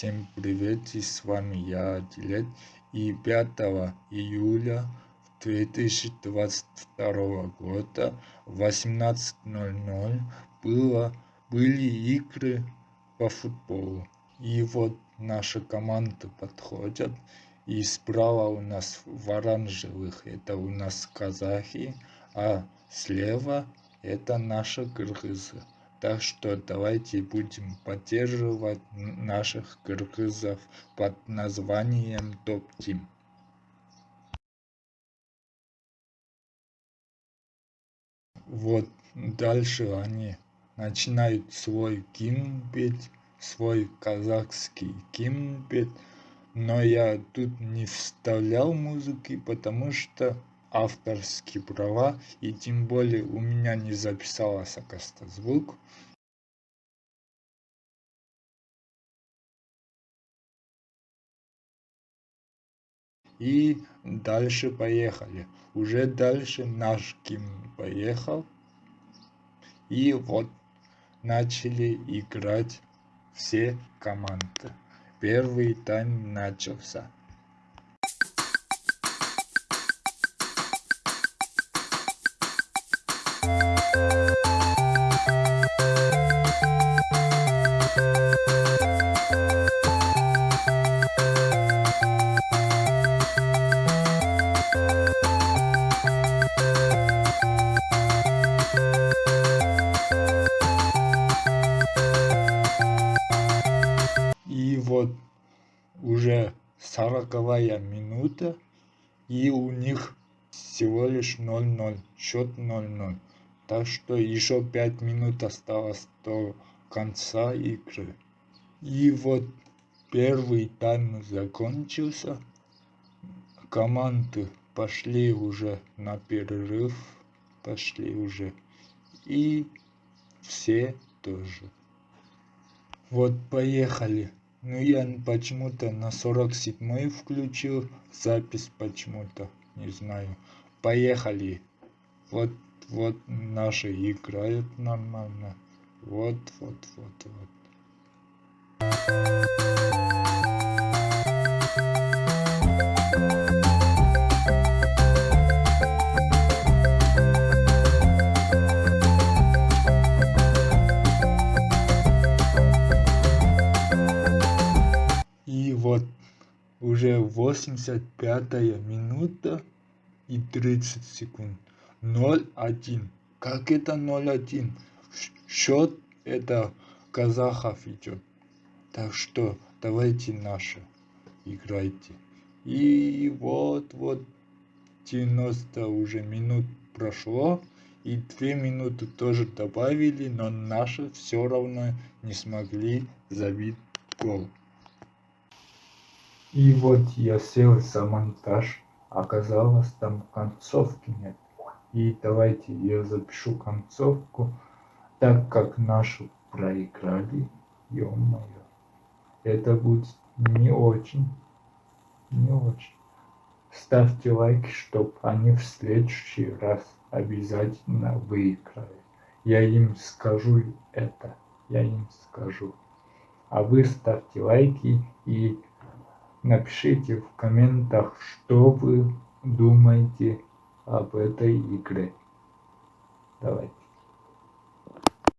Всем привет, с вами я, Дилет. И 5 июля 2022 года в 18.00 было, были игры по футболу. И вот наша команда подходят. И справа у нас в оранжевых это у нас казахи, а слева это наши кыргызы. Так что давайте будем поддерживать наших кыргызов под названием Топ Тим. Вот дальше они начинают свой гимн петь, свой казахский гимн петь. Но я тут не вставлял музыки, потому что авторские права, и тем более у меня не оказывается звук. И дальше поехали. Уже дальше наш Ким поехал. И вот начали играть все команды. Первый тайм начался. Уже сороковая минута, и у них всего лишь 0-0, счет 0-0. Так что еще 5 минут осталось до конца игры. И вот первый тайм закончился. Команды пошли уже на перерыв, пошли уже. И все тоже. Вот поехали. Ну я почему-то на 47 включил запись почему-то, не знаю. Поехали. Вот, вот наши играют нормально. Вот, вот, вот, вот. Уже 85 минута и 30 секунд. 0-1. Как это 0-1? Счет это казахов идет. Так что давайте наши играйте. И вот вот 90 уже минут прошло. И 2 минуты тоже добавили, но наши все равно не смогли забить гол. И вот я сел за монтаж, оказалось там концовки нет. И давайте я запишу концовку, так как нашу проиграли, ё-моё. Это будет не очень, не очень. Ставьте лайки, чтобы они в следующий раз обязательно выиграли. Я им скажу это, я им скажу. А вы ставьте лайки и Напишите в комментах, что вы думаете об этой игре. Давайте.